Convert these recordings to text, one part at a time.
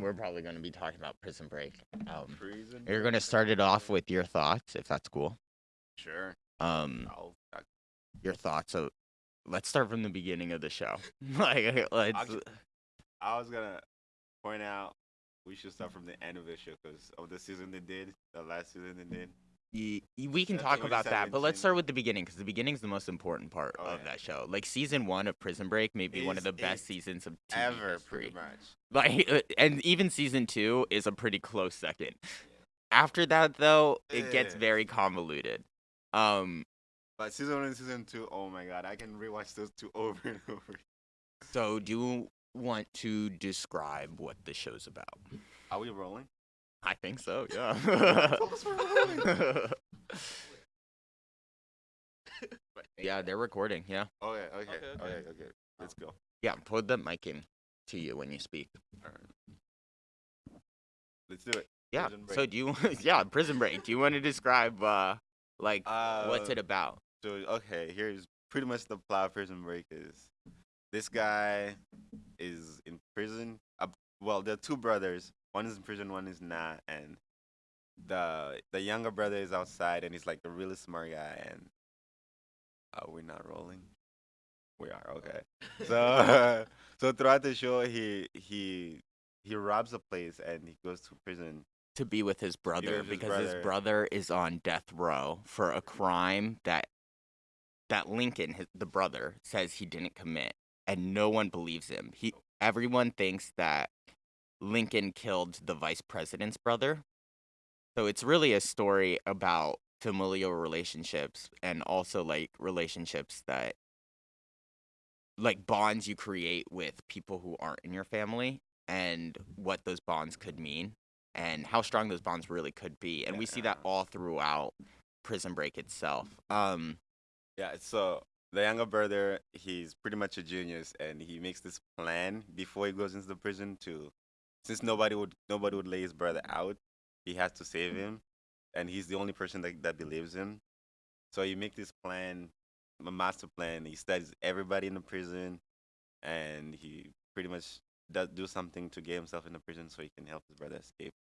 we're probably going to be talking about Prison Break. Um, Prison. you're going to start it off with your thoughts, if that's cool. Sure. Um, I- your thoughts. So, let's start from the beginning of the show. like, let's. Actu- I was gonna point out we should start from the end of the show because of the season they did, the last season they did. We can talk about that, but let's start with the beginning because the beginning is the most important part Oh, of yeah. that show. Like season one of Prison Break, may be one of the best seasons of TV Ever, history. pretty much. Like, and even season two is a pretty close second. After that, though, it gets very convoluted. Um, But season one and season two, oh my god, I can rewatch those two over and over. so do you want to describe what the show's about? Are we rolling? I think so. Yeah. Told us we're rolling. yeah, they're recording. Yeah. Okay, okay, Okay, okay, okay. okay, Let's go. Yeah. Put the mic in to you when you speak. Let's do it. Yeah. So do you? yeah, Prison Break. Do you want to describe uh like Uh, what's it about? So okay, here's pretty much the plot of Prison Break is this guy is in prison. Uh, well, there are two brothers. One is in prison, one is not, and the the younger brother is outside, and he's like the really smart guy. And uh, we're not rolling. We are okay. So so throughout the show, he he he robs a place and he goes to prison. to be with his brother with because his brother. brother is on death row for a crime that that Lincoln, his, the brother, says he didn't commit, and no one believes him. He everyone thinks that Lincoln killed the vice president's brother. So it's really a story about familial relationships and also like relationships that like bonds you create with people who aren't in your family and what those bonds could mean and how strong those bonds really could be. And we see that all throughout Prison Break itself. Um Yeah, so the younger brother, he's pretty much a genius, and he makes this plan before he goes into the prison to, since nobody would nobody would lay his brother out, he has to save him, and he's the only person that that believes him. So he make this plan, a master plan. He studies everybody in the prison, and he pretty much does do something to get himself in the prison so he can help his brother escape.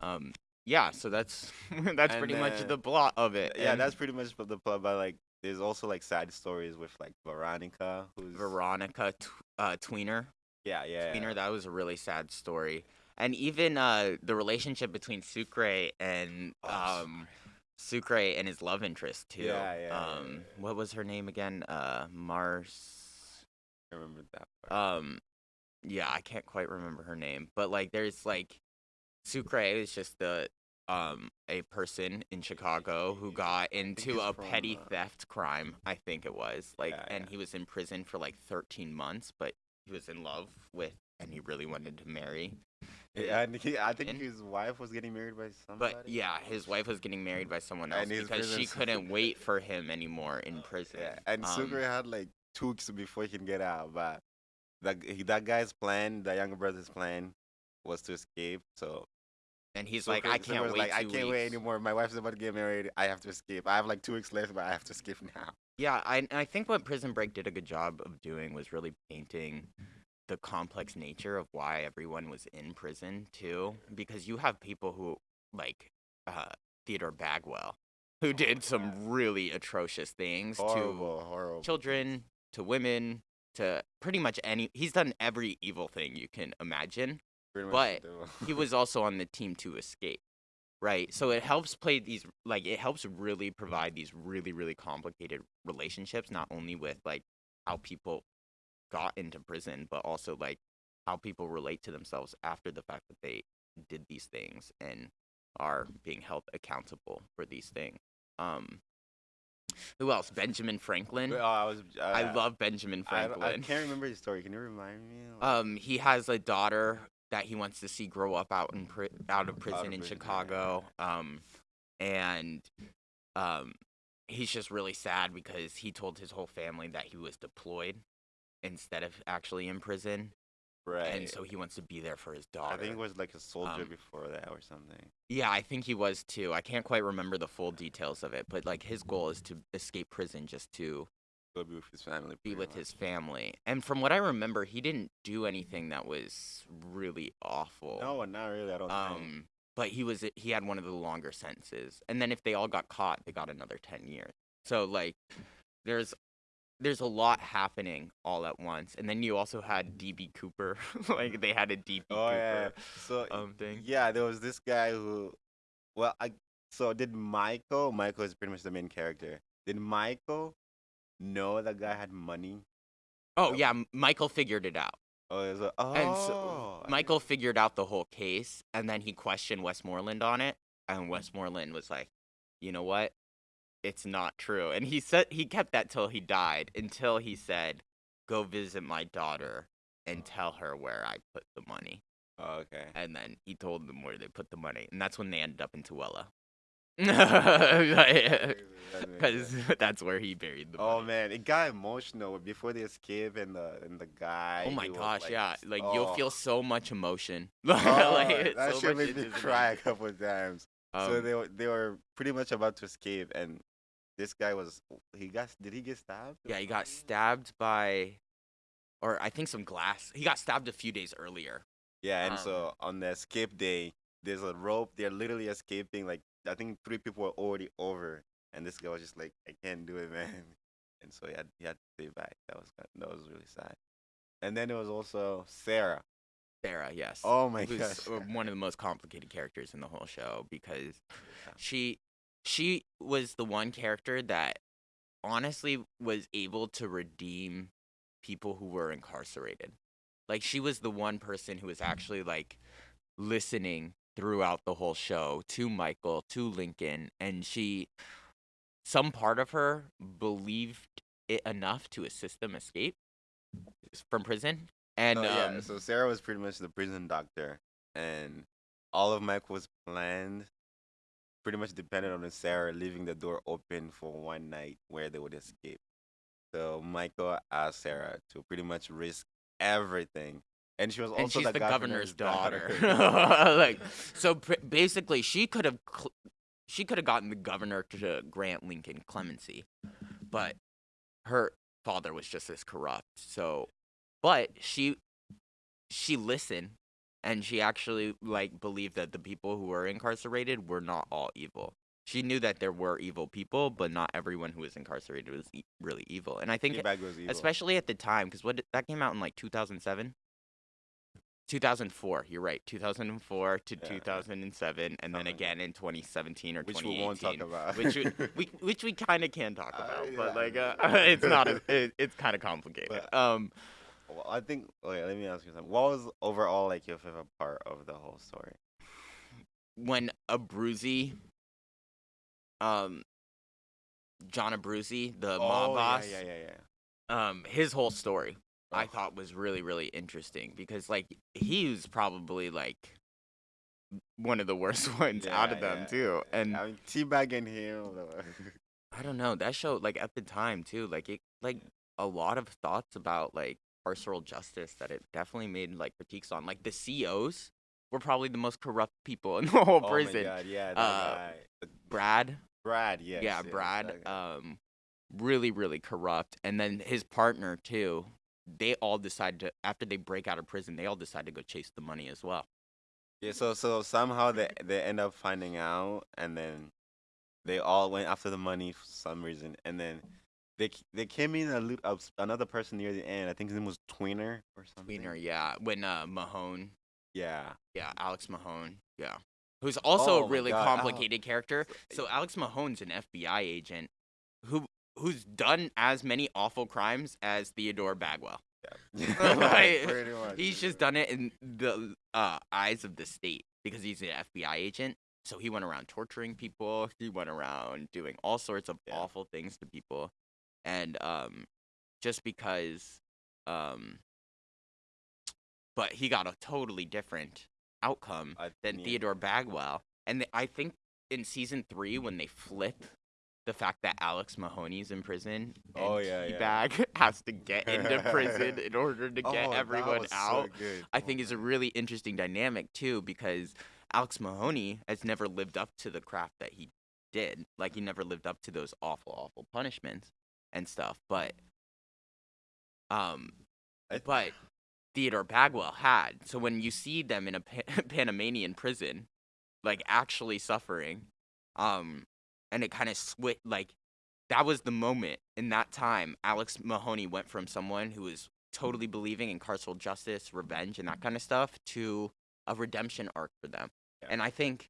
um yeah, so that's that's And pretty much the plot of it. Yeah, And that's pretty much the plot. But like, there's also like side stories with like Veronica, who's Veronica tw- uh, Tweener. Yeah, yeah, Tweener, that was a really sad story. And even uh, the relationship between Sucre and Oh, um, Sucre and his love interest too. Yeah, yeah, yeah, Um, yeah. what was her name again? Uh, Mars. I remember that. Part. Um, yeah, I can't quite remember her name, but like, there's like, Sucre is just the um a person in Chicago who got into a from, petty uh, theft crime. I think it was like, Yeah, and yeah. he was in prison for like 13 months, but he was in love with, and he really wanted to marry. yeah, and he, I think and- his wife was getting married by somebody. But yeah, his wife was getting married by someone else because she couldn't wait for him anymore in prison. yeah, and Um, Sucre had like two weeks before he can get out. But that that guy's plan, the younger brother's plan, was to escape. So and he's Sucre- like, I can't wait. Like, I can't wait anymore. My wife's about to get married. I have to escape. I have like two weeks left, but I have to escape now. Yeah, I I think what Prison Break did a good job of doing was really painting the complex nature of why everyone was in prison too, because you have people who like uh, Theodore Bagwell, who did some really atrocious things to Horrible, horrible. children, to women, to pretty much any. He's done every evil thing you can imagine. But he was also on the team to escape right so it helps play these like it helps really provide these really really complicated relationships not only with like how people got into prison but also like how people relate to themselves after the fact that they did these things and are being held accountable for these things um who else benjamin franklin oh, I was. Uh, i love benjamin I, franklin I can't remember his story. Can you remind me? Like, um, he has a daughter that he wants to see grow up out in pri- out of prison in prison, yeah, Chicago. Um, and um, he's just really sad because he told his whole family that he was deployed instead of actually in prison, right. and so he wants to be there for his daughter. I think it was like a soldier Um, before that or something. yeah, I think he was too. I can't quite remember the full details of it, but like his goal is to escape prison just to Go be with his family. be with much. his family. And from what I remember, he didn't do anything that was really awful. No, not really. I don't think. Um, but he was he had one of the longer sentences, and then if they all got caught, they got another ten years. So like, there's there's a lot happening all at once, and then you also had DB Cooper, like they had a DB Oh Cooper yeah. So um thing. yeah, there was this guy who, well, I so did Michael. Michael is pretty much the main character. Did Michael know that guy had money? Oh Oh. yeah, Michael figured it out. Oh, it was like, oh, And so oh, Michael figured out the whole case, and then he questioned Westmoreland on it, and mm. Westmoreland was like, "You know what? It's not true." And he said he kept that till he died, until he said, "Go visit my daughter and oh. tell her where I put the money." Oh, okay. And then he told them where they put the money, and that's when they ended up in makes because that's where he buried the Oh money. man, it got emotional before they escape and the and the guy. Oh my he was, gosh, like, yeah! Like oh. you'll feel so much emotion. Oh, like, it's that so shit much made me cry a couple of times. so Um, they were they were pretty much about to escape, and this guy was he got did he get stabbed? Yeah, he got stabbed by, or I think some glass. He got stabbed a few days earlier. Yeah, and Um, so on the escape day, there's a rope. They're literally escaping. Like I think three people were already over, and this guy was just like, "I can't do it, man." And so he had he had to stay back. That was kind that was really sad. And then there was also Sara. Sara, yes. Oh my gosh. uh, one of the most complicated characters in the whole show because Yeah. she she was the one character that honestly was able to redeem people who were incarcerated. Like she was the one person who was actually like listening throughout the whole show to Michael, to Lincoln, and she some part of her believed it enough to assist them escape from prison. And Oh, yeah, um, so Sara was pretty much the prison doctor, and all of Michael's plans pretty much depended on Sara leaving the door open for one night where they would escape. So Michael asked Sara to pretty much risk everything, and she was also and she's the, governor's, daughter. like so pr- basically she could have cl- she could have gotten the governor to grant Lincoln clemency but her father was just as corrupt so but she she listened and she actually like believed that the people who were incarcerated were not all evil she knew that there were evil people but not everyone who was incarcerated was e- really evil and i think was evil. especially at the time because what that came out in like 2007 2004 you're right 2004 to Yeah. 2007 and then again in 2017 or which 2018 we won't talk about. which we, we which we kind of can talk Uh, about yeah, but like uh, it's not as, it, it's kind of complicated But- um Well, I think. Wait, let me ask you something. What was overall like your favorite part of the whole story? when Abruzzi um John Abruzzi the mob boss Oh, Yeah, yeah, yeah, yeah. um his whole story I thought was really really interesting because like he was probably like one of the worst ones out of them yeah. too and I mean, teabagging him. I don't know that show like at the time too like it like a lot of thoughts about like carceral justice that it definitely made like critiques on like the COs were probably the most corrupt people in the whole oh prison my god, yeah, Uh, guy. Brad Brad, yes. yeah yes, Brad um really really corrupt and then his partner too they all decide to after they break out of prison they all decide to go chase the money as well Yeah, so so somehow they they end up finding out, and then they all went after the money for some reason, and then they they came in a uh, s- another person near the end. I think his name was Tweener or something. Tweener, yeah when uh Mahone Yeah. yeah Alex Mahone yeah who's also Oh a really Al- complicated character so Alex Mahone's an FBI agent who who's done as many awful crimes as Theodore Bagwell Yeah. Like. He's just done it in the uh, eyes of the state because he's an FBI agent. So he went around torturing people. He went around doing all sorts of Yeah. awful things to people, and um, just because, um, but he got a totally different outcome I- than yeah. Theodore Bagwell. And I think in season three, when they flip the fact that Alex Mahoney's in prison and Oh, yeah, yeah. T-Bag has to get into prison in order to Oh, get that everyone so out, good. I Oh think is a really interesting dynamic too because Alex Mahoney has never lived up to the craft that he did. Like he never lived up to those awful, awful punishments. and stuff. But um, I- but Theodore Bagwell had. So when you see them in a pa- Panamanian prison, like actually suffering, um, and it kind of switch like that was the moment in that time. Alex Mahoney went from someone who was totally believing in carceral justice, revenge, and that kind of stuff to a redemption arc for them. Yeah. And I think,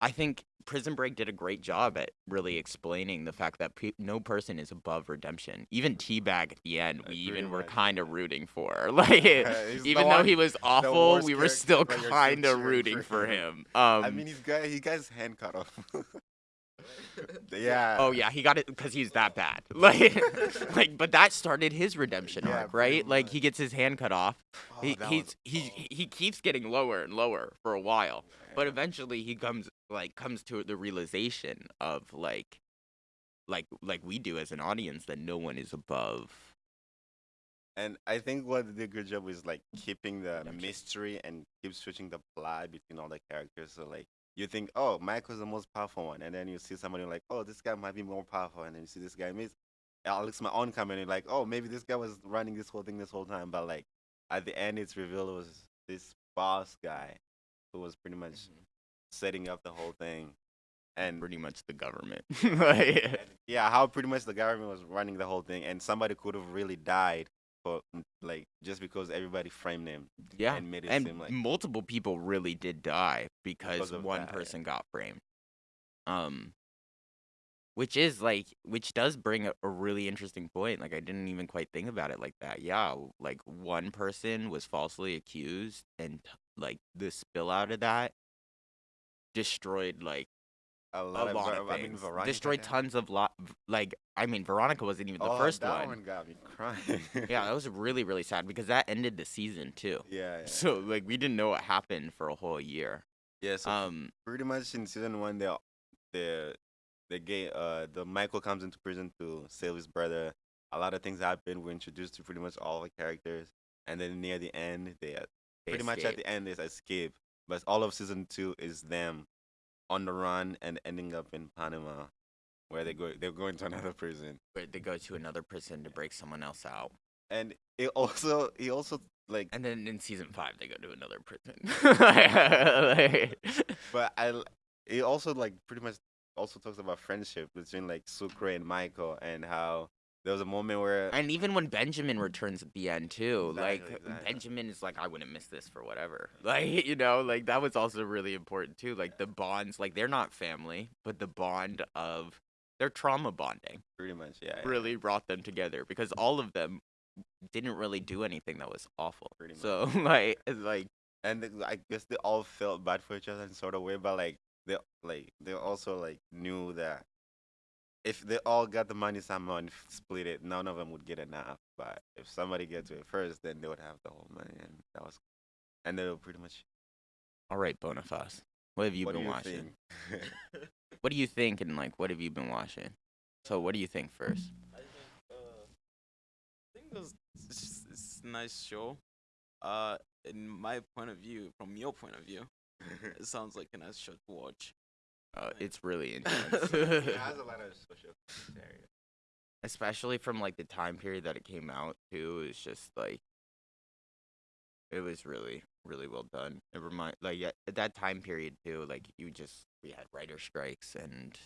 I think Prison Break did a great job at really explaining the fact that pe- no person is above redemption. Even T-Bag at the end, we even were kind of rooting for. Like, even though one- he was awful, we were still but you're still kind of rooting for for him. him. Um, I mean, he's got he got his hand cut off. yeah. Oh yeah, he got it because he's that bad. Like, like, but that started his redemption Yeah, arc, right? Like he gets his hand cut off. Oh, he he's was- he oh, he keeps getting lower and lower for a while, oh, but eventually he comes like comes to the realization of like, like like we do as an audience that no one is above. And I think what they did a good job is like keeping the Redemption. mystery and keep switching the plot between all the characters. So like you think, oh, Michael's the most powerful one, and then you see somebody like, oh, this guy might be more powerful, and then you see this guy miss uh, Alex my own company, like, oh, maybe this guy was running this whole thing this whole time, but like at the end, it's revealed it was this boss guy who was pretty much mm-hmm. setting up the whole thing, and Pretty much the government. Like, yeah, how pretty much the government was running the whole thing, and somebody could have really died for like just because everybody framed him yeah, and made it and seem like multiple people really did die because Because one that, yeah. person got framed um which is like which does bring a, a really interesting point like i didn't even quite think about it like that yeah like one person was falsely accused and like the spill out of that destroyed like a a of lot of I mean, Veronica destroyed tons of lot like i mean veronica wasn't even the Oh, first that one got me crying. yeah that was really really sad because that ended the season too yeah, yeah. so like we didn't know what happened for a whole year yeah. So um pretty much in season one, they the the gay uh the Michael comes into prison to save his brother. A lot of things happen. We're introduced to pretty much all the characters, and then near the end, they uh, they pretty much at the end they escape. But all of season two is them on the run and ending up in Panama, where they go they're going to another prison. where they go to another prison to break someone else out. And it also he also like And then in season five, they go to another prison. Like- but I it also like pretty much also talks about friendship between like Sucre and Michael and how there was a moment where and even when Benjamin returns at the end too, like Exactly, exactly. Benjamin is like, I wouldn't miss this for whatever. Like you know, like that was also really important too. Like the bonds, like they're not family, but the bond of their trauma bonding pretty much yeah, yeah, really brought them together because all of them didn't really do anything that was awful. Pretty much. So like, it's like and I guess they all felt bad for each other in sort of way, but like they like they also like knew that if they all got the money somehow and split it, none of them would get enough. But if somebody gets to it first, then they would have the whole money, and that was and they were pretty much. all right, Boniface. What have you what been you watching? What do you think and like what have you been watching? So what do you think first? I think uh, I think it was it's, just- it's a nice show. Uh, in my point of view, from your point of view, it sounds like a nice show to watch. Uh, it's really intense. it has a lot of social commentary. Especially from like the time period that it came out too. It's just like it was really, really well done. It remind like at at that time period too, like you just we had writer strikes and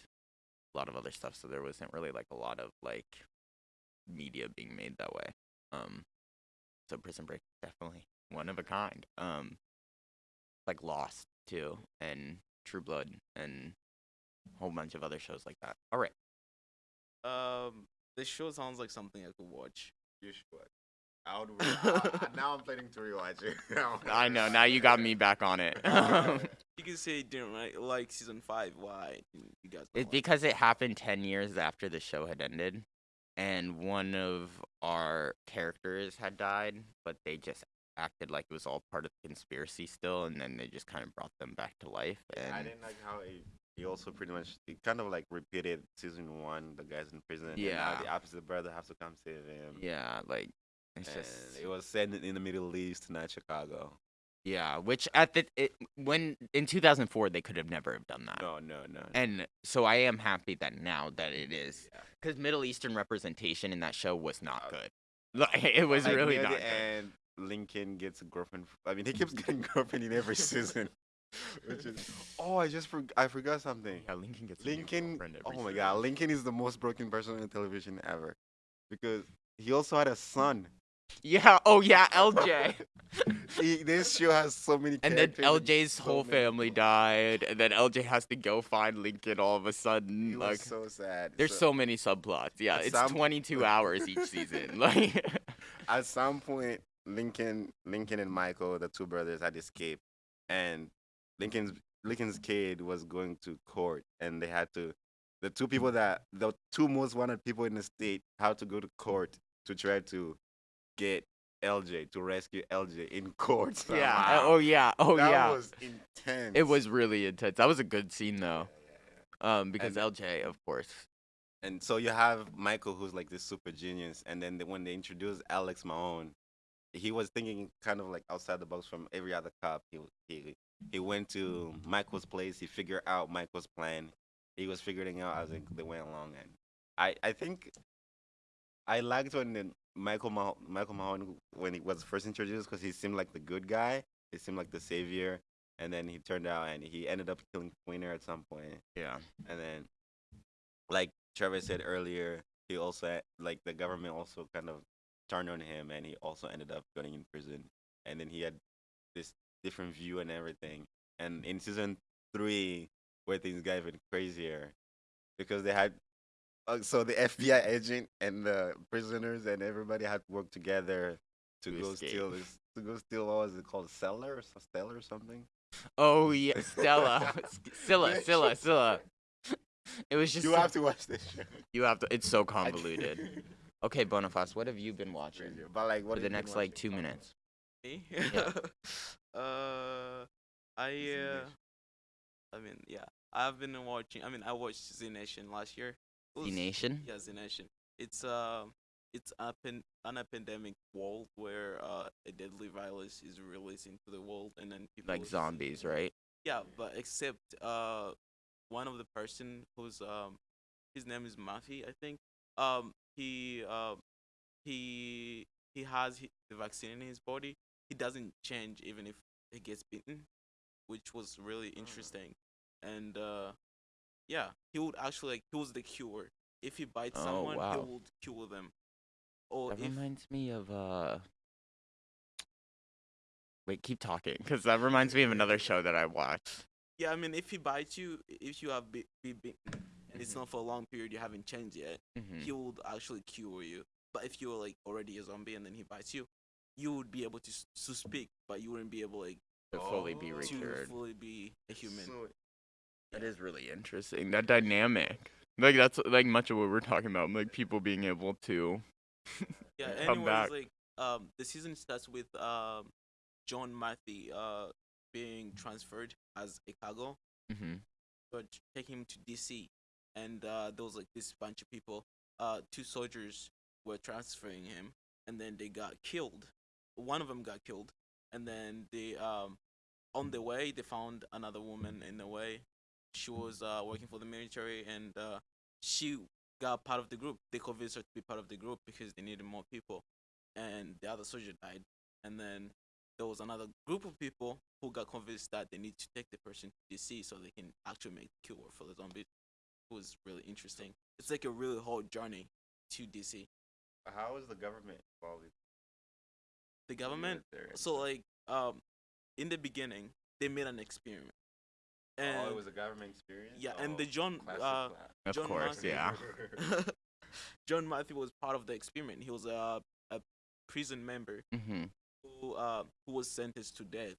a lot of other stuff, so there wasn't really like a lot of like media being made that way. Um so Prison Break is definitely one of a kind. Um like Lost too and True Blood and a whole bunch of other shows like that. All right. Um, this show sounds like something I could watch. You should. I would. I, I- now I'm planning to rewatch it. I know. Now you got me back on it. You can say you didn't like, like season five. Why? You guys. it's like because it happened 10 years after the show had ended. And one of our characters had died, but they just acted like it was all part of the conspiracy still. And then they just kind of brought them back to life. And I didn't like how he, he also pretty much he kind of like repeated season one. The guys in prison. And now Yeah. the opposite brother has to come save him. yeah, like, it's and just. it was set in- the Middle East, not Chicago. Yeah, which at the it, when in 2004 they could have never have done that. No, no, no. no. And so I am happy that now that it is Yeah. because Middle Eastern representation in that show was not Uh, good. Like it was Like, really not end, Lincoln gets a girlfriend. I mean, he keeps getting girlfriend in every season. Which is oh, I just I forgot something. Yeah, Lincoln gets Lincoln. girlfriend Oh my season. God, Lincoln is the most broken person on television ever, because he also had a son. Yeah. Oh yeah, LJ. He- this show has so many. and then LJ's so whole family people. died, and then LJ has to go find Lincoln all of a sudden. Like so sad. there's so many subplots. Yeah, it's some- 22 hours each season. Like at some point Lincoln Lincoln and Michael, the two brothers, had escaped and Lincoln's Lincoln's kid was going to court and they had to the two people that the two most wanted people in the state had to go to court to try to get LJ to rescue LJ in court. yeah. Oh yeah. Oh that yeah. was intense. It was really intense. That was a good scene though. Yeah, yeah, yeah. Um, because And- LJ, of course. And so you have Michael, who's like this super genius, and then the, when they introduced Alex Mahone, he was thinking kind of like outside the box from every other cop. He he he went to Michael's place. He figured out Michael's plan. He was figuring out as like, they went along, and I I think I liked when the Michael Mah- Michael Mahone when he was first introduced because he seemed like the good guy. He seemed like the savior, and then he turned out and he ended up killing Tweener at some point. Yeah. And then, like Trevor said earlier, he also like the government also kind of turned on him, and he also ended up going in prison. And then he had this different view and everything. And in season three, where things got even crazier, because they had. Uh, so the FBI agent and the prisoners and everybody had to work together to, To go escape. steal this. To go steal what was it called, cellar or stellar or something? Oh yeah, Stella, Stella Stella Stella It was just You so- have to watch this show. You have to. It's so convoluted. Okay, Boniface, what have you been watching But like, what for the you been next like two minutes? Me? Yeah. uh, I Z uh, I mean, yeah, I've been watching. I mean, I watched Z Nation last year. It The Nation. Yeah, Z Nation. It's uh, it's a pen- an epidemic world where uh, a deadly virus is released into the world, and then people Like s- zombies, right? Yeah, but except uh, one of the person who's um, his name is Mafi, I think. Um, he uh, he he has the vaccine in his body. He doesn't change even if he gets bitten, which was really interesting. And uh, yeah, he would actually like he was the cure. If he bites Oh, someone, he would cure them. Or That if reminds me of uh. Wait, keep talking, because that reminds me of another show that I watched. yeah, I mean, if he bites you, if you have be, be bitten and it's Mhm. not for a long period, you haven't changed yet. Mhm. he would actually cure you. But if you're like already a zombie and then he bites you, you would be able to to speak, but you wouldn't be able like To fully be Oh. to recured. fully be a human. So, That is really interesting. That dynamic. Like that's like much of what we're talking about. Like people being able to. yeah. come Anyways, back. like um, the season starts with um, John Matthew uh being transferred as a cargo, hmm but taking him to DC, and uh, there was like this bunch of people. Uh, two soldiers were transferring him, and then they got killed. One of them got killed, and then they um, on the way they found another woman in the way. She was uh working for the military, and uh, she got part of the group. They convinced her to be part of the group because they needed more people, and the other soldier died. And then there was another group of people who got convinced that they need to take the person to DC so they can actually make cure for the zombies. It was really interesting. It's like a really hard journey to DC. how is the government involved? The the government, military so like um, in the beginning, they made an experiment. And oh, it was a government experience. yeah, and the Oh, John uh. Of John course, Matthew. yeah. John Matthew was part of the experiment. He was a a prison member hmm who uh who was sentenced to death,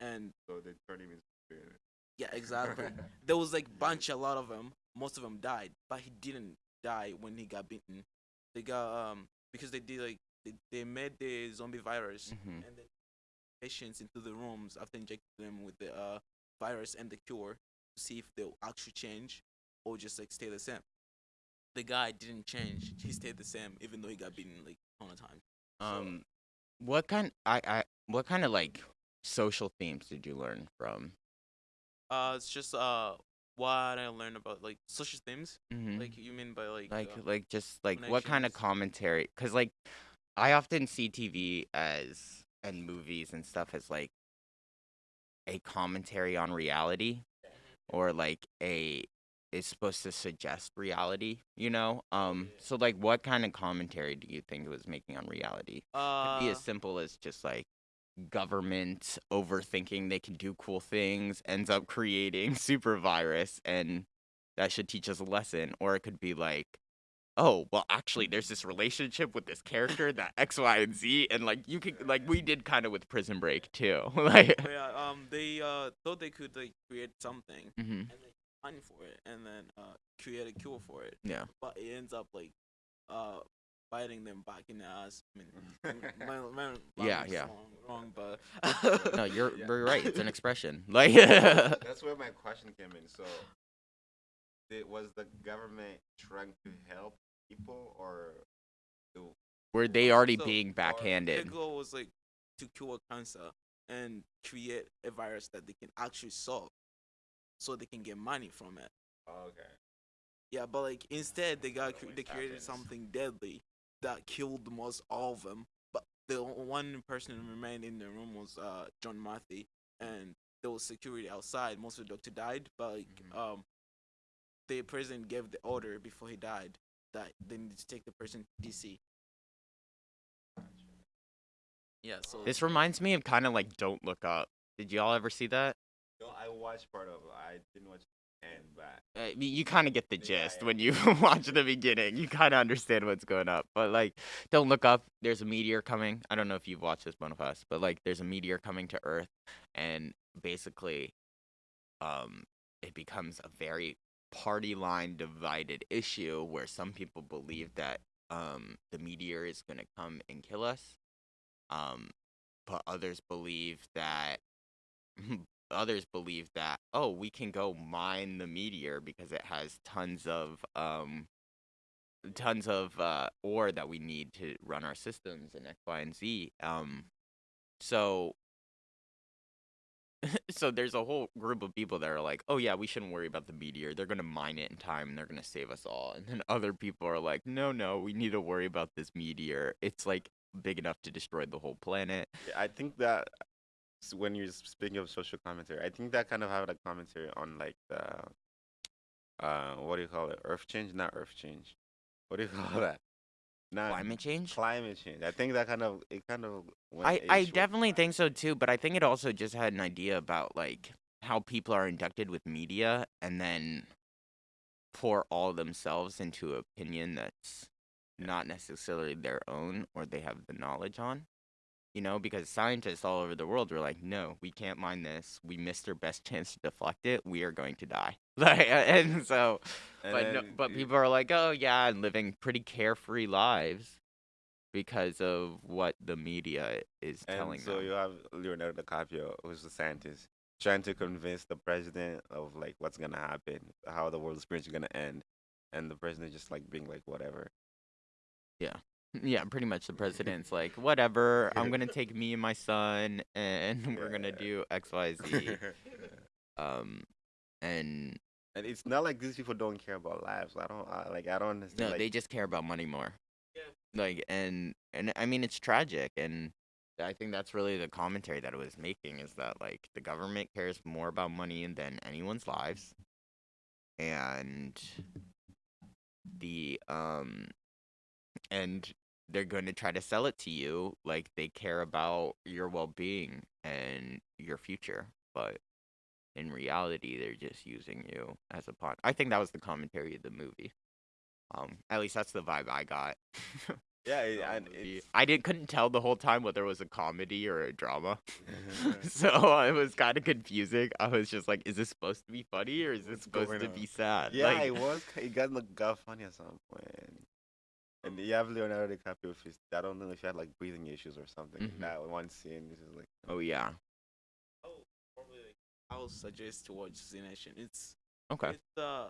and so they turned him into spirit. yeah, exactly. there was like bunch a lot of them. Most of them died, but he didn't die when he got bitten. They got um because they did like they, they made the zombie virus hmm and then patients into the rooms after injecting them with the uh virus and the cure to see if they'll actually change or just like stay the same. The guy didn't change. He stayed the same even though he got beaten like a ton of times. Um, what kind? I I what kind of like social themes did you learn from? Uh, it's just uh what I learned about like social themes. Mm-hmm. Like you mean by like like uh, like just like what kind of commentary because like i often see tv as and movies and stuff as like a commentary on reality or like a is supposed to suggest reality you know um so like what kind of commentary do you think it was making on reality uh could be as simple as just like government overthinking they can do cool things ends up creating super virus and that should teach us a lesson. Or it could be like oh well actually there's this relationship with this character that x y and z and like you could like we did kind of with prison break too. Like yeah um they uh thought they could like create something hmm and they money for it and then uh create a cure for it. Yeah. But it ends up like uh biting them back in the ass. I mean, my, my, my Yeah, yeah. Wrong, wrong, but no you're, Yeah. you're right it's an expression like That's where my question came in. So, did, was the government trying to help people, or do, were they already So, being Their backhanded goal was like to cure cancer and create a virus that they can actually solve, so they can get money from it. oh, okay, Yeah, but like instead they got cre- they created happens. something deadly that killed most all of them. But the one person who remained in the room was uh John Murphy, and there was security outside. Most of the doctor died, but like Mhm. um, the president gave the order before he died that they need to take the person to DC. Yeah, so this reminds me of kind of like don't look up did y'all ever see that no, I watched part of it. I didn't watch the end, but uh, you kind of get the gist when you watch the beginning. You kind of understand what's going up. But like, don't look up. There's a meteor coming. I don't know if you've watched this, one of us, but like, there's a meteor coming to Earth, and basically, um, it becomes a very party line divided issue where some people believe that um the meteor is gonna come and kill us, um, but others believe that others believe that oh we can go mine the meteor because it has tons of um tons of uh ore that we need to run our systems and x y and z um so so there's a whole group of people that are like oh yeah we shouldn't worry about the meteor. They're to mine it in time and they're to save us all and then other people are like no no we need to worry about this meteor. It's like big enough to destroy the whole planet. I think that when you're speaking of social commentary, I think that kind of have a commentary on like the uh what do you call it? Earth change, not earth change. What do you call that? Not climate change Climate change. I think that kind of it kind of. went I, I definitely think so too, but I think it also just had an idea about like how people are inducted with media and then pour all themselves into opinion that's not necessarily their own or they have the knowledge on. You know, because scientists all over the world were like, no, we can't mine this. We missed our best chance to deflect it. We are going to die. Like, and so, And but no, but people are like, oh yeah, and living pretty carefree lives because of what the media is And telling so them. you have Leonardo DiCaprio, who's a scientist, trying to convince the president of like what's gonna happen, how the world's pretty much gonna end, and the president just like being like whatever. Yeah, pretty much the president's like, whatever, I'm gonna take me and my son and we're gonna do X, Y, Z. Um and and it's not like these people don't care about lives. I don't I, like. I don't understand. no, like, they just care about money more. Yeah. Like and and I mean it's tragic and I think that's really the commentary that it was making is that like the government cares more about money than anyone's lives. And the um and they're going to try to sell it to you like they care about your well-being and your future but in reality they're just using you as a pawn i think that was the commentary of the movie um at least that's the vibe i got yeah, it, from and i didn't couldn't tell the whole time whether it was a comedy or a drama so uh, it was kind of confusing i was just like is this supposed to be funny or is this supposed to on? be sad yeah, like, it was. It got got funny at some point. And you have Leonardo DiCaprio. With his, I don't know if he had like breathing issues or something. Mhm. That one scene, this is like. oh yeah oh, probably like I'll suggest to watch Z Nation. It's okay it's uh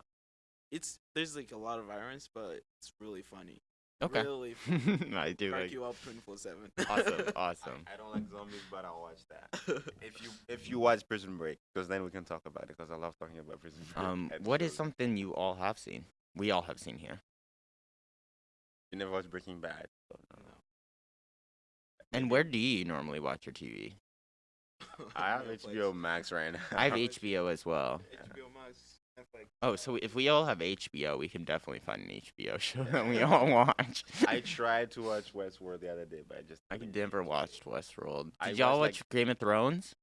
it's there's like a lot of violence, but it's really funny. Okay. Really fun. I do Crack like. you up 24 7. Awesome, awesome. I don't like zombies, but I'll watch that. If you if you watch Prison Break, because then we can talk about it. Because I love talking about Prison Break. Um, what is something you all have seen? We all have seen here. You never watched Breaking Bad. So no. And where do you normally watch your TV? I have HBO. Max right now. I have HBO as well. HBO Max, Netflix. Oh, so if we all have HBO, we can definitely find an HBO show that we all watch. I tried to watch Westworld the other day, but I just I couldn't never get watched Westworld. Did I y'all watched, watch Game of Thrones?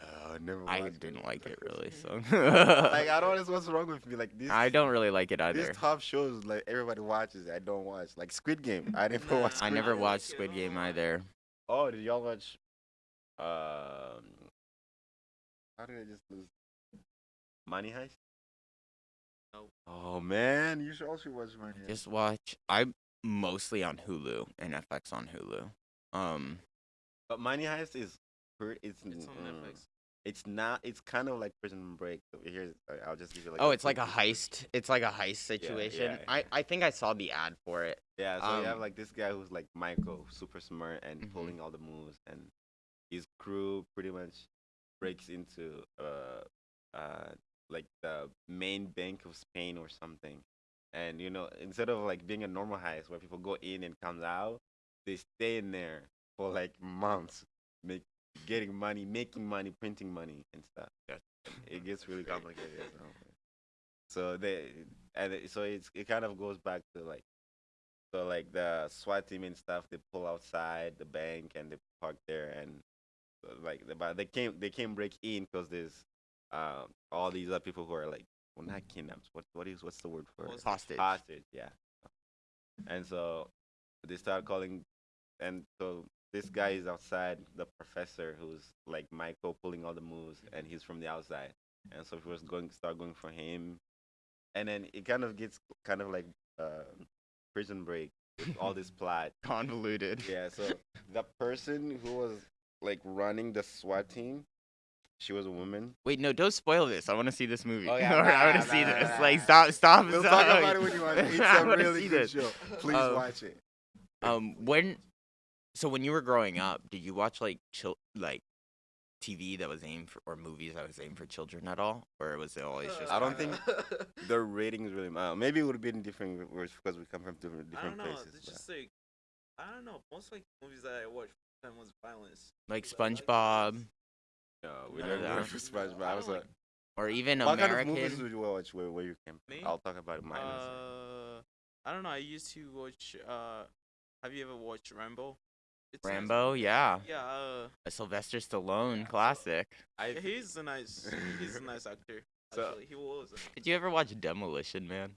It. Uh, never. I didn't like it really, so like I don't know what's wrong with me. Like this. I don't really like it either. These either. top shows, like everybody watches, I don't watch. Like Squid Game, I never Nah. watched. I Squid never Game. watched Squid Game either. Oh, did y'all watch? Um, how did I just lose? Money Heist. No. Oh man, you should also watch Money Heist. Just watch. I'm mostly on Hulu and FX on Hulu. Um, But Money Heist is, per- it's It's on mm, Netflix. It's not. It's kind of like Prison Break. Here's, I'll just give you like. oh, it's like a quick- heist. It's like a heist situation. yeah, I yeah. I think I saw the ad for it. Yeah, so you have Um, like this guy who's like Michael, super smart and Mhm. pulling all the moves, and his crew pretty much breaks into uh uh like the main bank of Spain or something. And you know, instead of like being a normal heist where people go in and comes out, they stay in there for like months, make getting money, making money, printing money and stuff. That's It gets really complicated. you know. So they and it, so it's it kind of goes back to like so like the SWAT team and stuff, they pull outside the bank and they park there and uh, like the- but they came they came break in because there's um all these other people who are like well not kidnapped what what is what's the word for it? Hostage. hostage yeah and so they start calling and so this guy is outside the professor who's like Michael pulling all the moves and he's from the outside and so he was going start going for him and then it kind of gets kind of like uh, prison break with all this plot Convoluted. yeah so the person who was like running the SWAT team she was a woman Wait, no, don't spoil this. I want to see this movie. Oh, yeah, Or I want to see nah, this. nah, like, stop, stop. we'll stop. talk about it when you want it's a really good this. show please Um, watch it Um, when, so when you were growing up, did you watch like chil- like TV that was aimed for, or movies that was aimed for children at all, or was it always just? I don't think the ratings really matter. Maybe it would have been different words because we come from different different I don't different know. places. It's but- just like I don't know. Most like movies that I watched time was violence. like Movies I liked SpongeBob, No, we None don't of for SpongeBob. I I was like, or even what kind of American. movies would you watch where, where you came? Me? I'll talk about it mine. Uh, I don't know. I used to watch. Uh, have you ever watched Rambo? It's a nice Rambo, yeah, Yeah. Uh, a Sylvester Stallone classic. I, he's a nice. He's a nice actor. So- Actually, he was. Did you ever watch Demolition Man?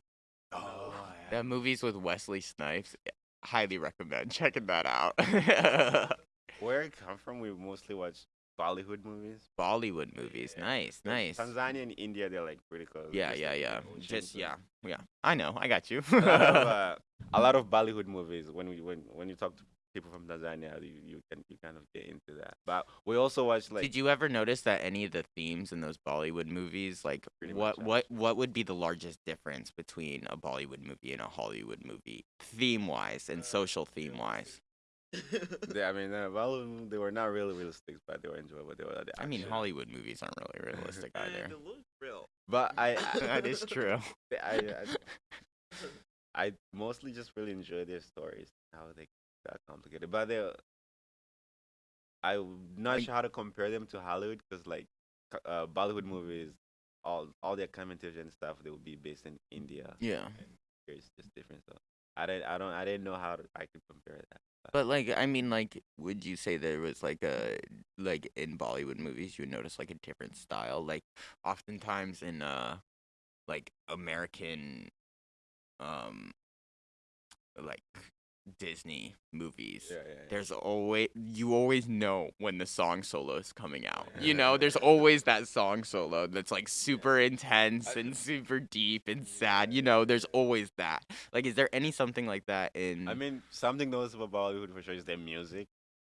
oh, That movie's with Wesley Snipes. Highly recommend checking that out. Where I come from, we mostly watch Bollywood movies. Bollywood movies, nice, Like, nice. Tanzania and India, they're like pretty close. Yeah, just yeah, like yeah. Just so- yeah, yeah. I know. I got you. a lot of uh, a lot of Bollywood movies. When we when when you talk to people from Tanzania, you, you can you kind of get into that. But we also watch like Did you ever notice that any of the themes in those Bollywood movies, like what much, what what would be the largest difference between a Bollywood movie and a Hollywood movie, theme wise and Uh, social theme wise? they, I mean, uh, Bollywood, they were not really realistic, but they were enjoyable. They were the I mean. Hollywood movies aren't really realistic either. they look real. But I, I that is true. I, I, I mostly just really enjoy their stories, how they got complicated. But they, I'm not Like- sure how to compare them to Hollywood because like uh, Bollywood movies, all all their commentary and stuff, they would be based in India. Yeah. It's just different. So I didn't, I don't, I didn't know how to, I could compare that. But like, I mean, like, would you say there was like a like in Bollywood movies you would notice like a different style? Like, oftentimes in uh, like American, um, like Disney movies. Yeah, yeah. yeah. There's always you always know when the song solo is coming out. You know, there's always that song solo that's like super intense and super deep and sad. You know, there's always that. Like, is there any something like that in? I mean, something noticeable about Bollywood for sure is their music.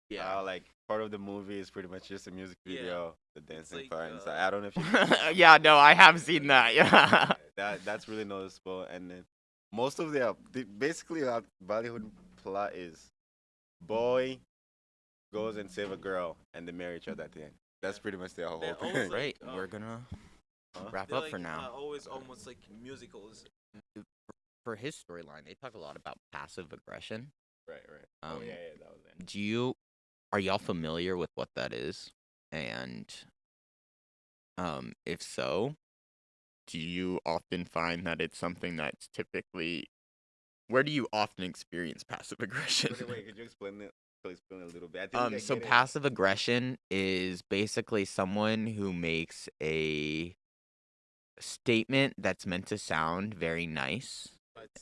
yeah. Uh, like part of the movie is pretty much just a music video, the dancing like, part. and so uh, I don't know if you yeah, no, I have seen that. Yeah. that that's really noticeable. And then most of their the, basically our Bollywood plot is boy goes and save a girl and they marry each other at the end. That's pretty much their whole They're thing. always like- Right, um, we're gonna Huh? wrap up like, for now. Uh, always almost like musicals. for his storyline, they talk a lot about passive aggression. Right, right. Um, oh yeah, yeah, that was it. Do you are y'all familiar with what that is? And um if so, do you often find that it's something that's typically where do you often experience passive aggression? Wait, wait, could you explain it? Could you explain it a little bit? Um so get it. passive aggression is basically someone who makes a statement that's meant to sound very nice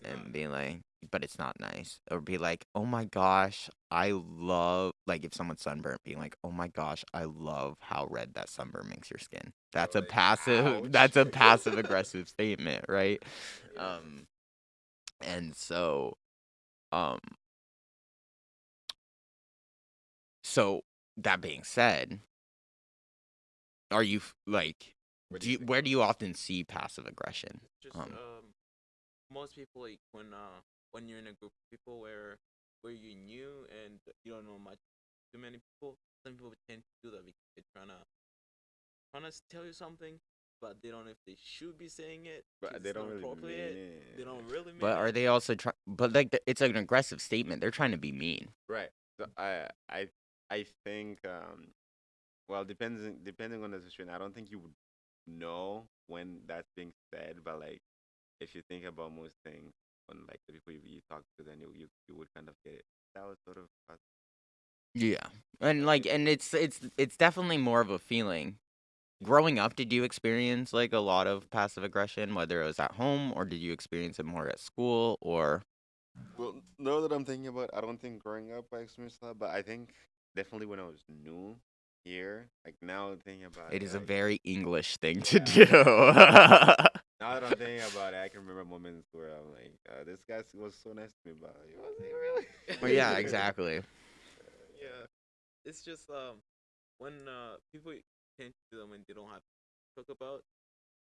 and be like, but it's not nice. Or be like, oh my gosh, I love, like if someone's sunburnt, being like, oh my gosh, I love how red that sunburn makes your skin. That's a like, passive, ouch. that's a passive aggressive statement, right? Um, and so, um, so that being said, are you like, Where do you, think where do you often see passive aggression? Just um, um, most people like when uh when you're in a group of people where where you're new and you don't know much too many people. Some people tend to do that because they're trying to trying to tell you something, but they don't know if they should be saying it. But they don't really appropriate. mean it. They don't really mean But are they also trying? But like, the, it's an aggressive statement. They're trying to be mean. Right. So I I I think um well depending depending on the situation, I don't think you would know when that's being said, but like if you think about most things on like the people you, you talk to, then you, you you would kind of get it. That was sort of uh, Yeah, and like, and it's it's it's definitely more of a feeling. Growing up, did you experience like a lot of passive aggression, whether it was at home or did you experience it more at school or? well. Now that I'm thinking about, I don't think growing up I experienced that, but I think definitely when I was new here, like now thinking about it, It is a very English thing to Yeah. do. Now that I'm thinking about it, I can remember moments where I'm like, uh, "This guy was so nice to me, but he wasn't really?" well, yeah, exactly. yeah, it's just um when uh people tend to do them when they don't have to talk about,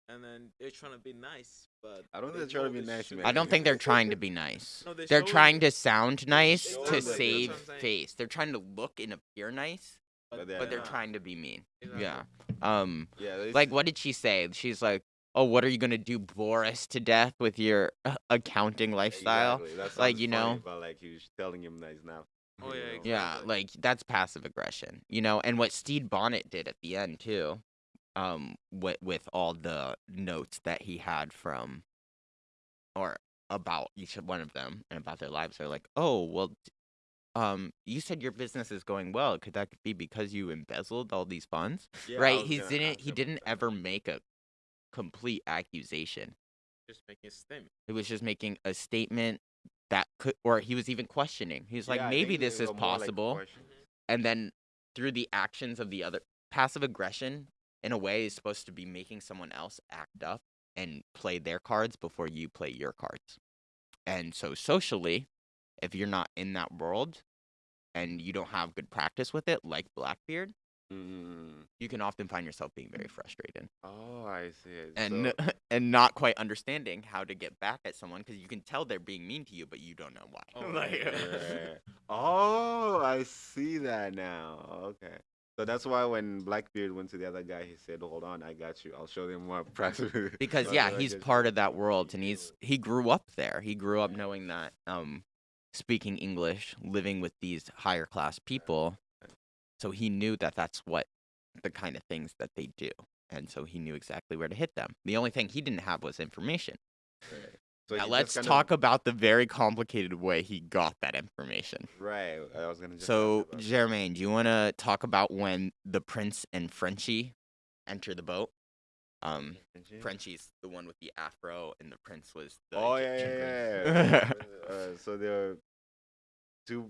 and then they're trying to be nice, but I don't they think they're trying to be nice, man. I don't think they're trying to be nice. No, they're They're trying to sound nice to that- save what I'm saying. face. They're trying to look and appear nice, But but they're not. trying to be mean. Exactly. Yeah. Um. Yeah, Like, what did she say? She's like, "Oh, what are you gonna do, Boris, to death with your uh, accounting lifestyle?" Exactly. Like, you funny, know- But like he was telling him that he's not. Oh, yeah, exactly. Yeah, like that's passive aggression, you know. And what Stede Bonnet did at the end too, um, with with all the notes that he had from, or about each one of them and about their lives. They're like, "Oh, well." Um, you said your business is going well. Could that be because you embezzled all these funds? Yeah, right? He didn't. He didn't ever make a complete accusation. just making a statement. He was just making a statement that could, or he was even questioning. He's like, Yeah, I maybe this is more like possible. and then through the actions of the other, passive aggression, in a way, is supposed to be making someone else act up and play their cards before you play your cards. And so, socially, if you're not in that world and you don't have good practice with it, like Blackbeard, Mm. you can often find yourself being very frustrated Oh, I see. it. and So- and not quite understanding how to get back at someone because you can tell they're being mean to you, but you don't know why. Oh, Like- Right. Oh, I see that now. Okay. So that's why when Blackbeard went to the other guy, he said, "Hold on, I got you. I'll show them more practice." because yeah, he's part of that world, and he's he grew up there. He grew up knowing that, um, speaking English, living with these higher class people, so he knew that that's what the kind of things that they do, and so he knew exactly where to hit them. The only thing he didn't have was information. Right. So now let's talk Of, about the very complicated way he got that information. right. I was gonna. So. Jermaine, do you want to talk about when the prince and Frenchie enter the boat? Um, Frenchie? Frenchie's the one with the afro, and the prince was the Oh yeah, yeah, yeah. uh, so there are two.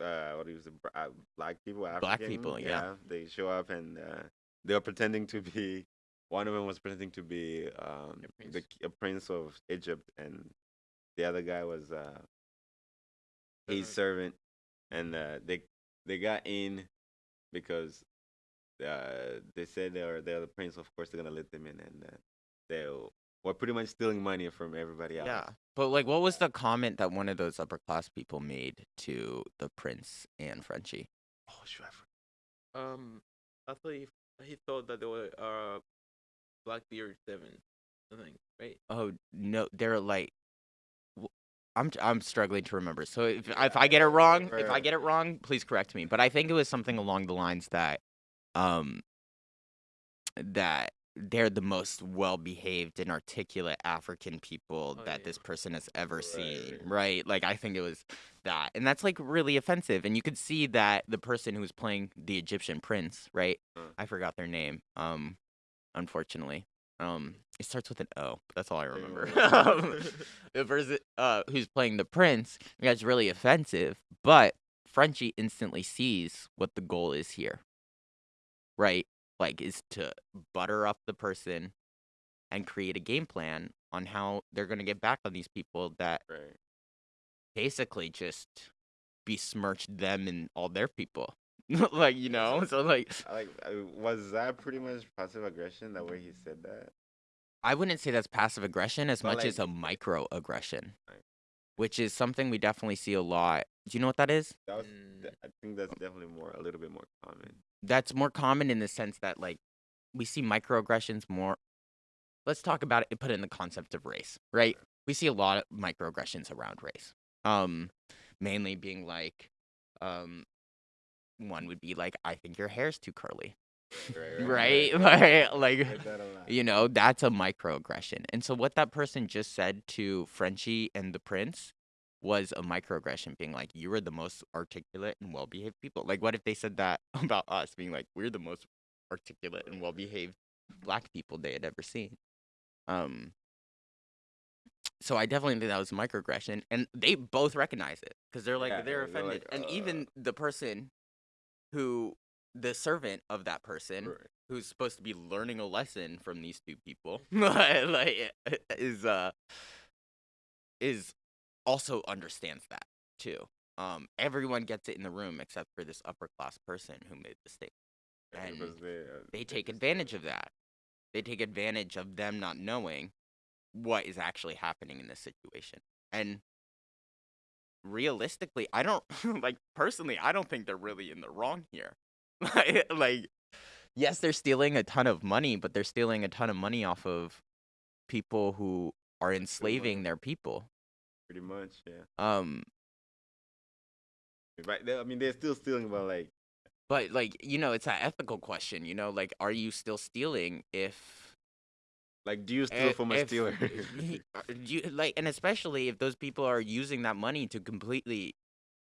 Uh, what do you say? Uh, black people, African. Black people, yeah. They show up and uh, they are pretending to be. One of them was pretending to be um, A the prince. prince of Egypt, and the other guy was uh, his servant, and uh, they they got in because uh, they said they are they're the prince. Of course, they're gonna let them in, and uh, they'll We're pretty much stealing money from everybody else. Yeah. But like what was the comment that one of those upper class people made to the prince and Frenchie? Oh, sure. Um, I thought he, he thought that they were uh, Blackbeard Seven, I think, right? Oh no, they're like w- I'm I'm struggling to remember. So if if I get it wrong, if I get it wrong, please correct me. But I think it was something along the lines that um that they're the most well-behaved and articulate African people Oh, that yeah. this person has ever seen, Right. right? Like I think it was that. And that's like really offensive. And you could see that the person who was playing the Egyptian prince, right? Uh. I forgot their name. Um unfortunately. Um it starts with an O, that's all I remember. Um, the person uh, who's playing the prince gets really offensive, but Frenchie instantly sees what the goal is here. Right? Like, is to butter up the person and create a game plan on how they're going to get back on these people that Right. basically just besmirched them and all their people. like, you know? So, like, Like, was that pretty much passive aggression? That way he said that. I wouldn't say that's passive aggression as But, much as a microaggression. Which is something we definitely see a lot. Do you know what that is? That was. Mm. I think that's definitely more a little bit more common. That's more common in the sense that like we see microaggressions more. Let's talk about it. Put it in the concept of race, right? We see a lot of microaggressions around race. Um, mainly being like, um, one would be like, I think your hair's too curly, right? Like, like Heard that a lot. you know, that's a microaggression. And so what that person just said to Frenchie and the prince was a microaggression being like, you are the most articulate and well behaved people. Like what if they said that about us being like, we're the most articulate and well behaved black people they had ever seen. Um so I definitely think that was a microaggression, and they both recognize it because they're like Yeah, they're they're like, offended, and uh, even the person who, the servant of that person, Right. who's supposed to be learning a lesson from these two people like is uh is also understands that too. Um everyone gets it in the room except for this upper class person who made the statement. And they, uh, they take advantage of that. They take advantage of them not knowing what is actually happening in this situation. And realistically i don't like personally i don't think they're really in the wrong here like, like yes they're stealing a ton of money but they're stealing a ton of money off of people who are enslaving their people Pretty much, yeah. um Right. they- I mean, they're still stealing, but like, but like you know it's an ethical question you know like are you still stealing if like, do you steal if- from a if- stealer? uh, you like and especially if those people are using that money to completely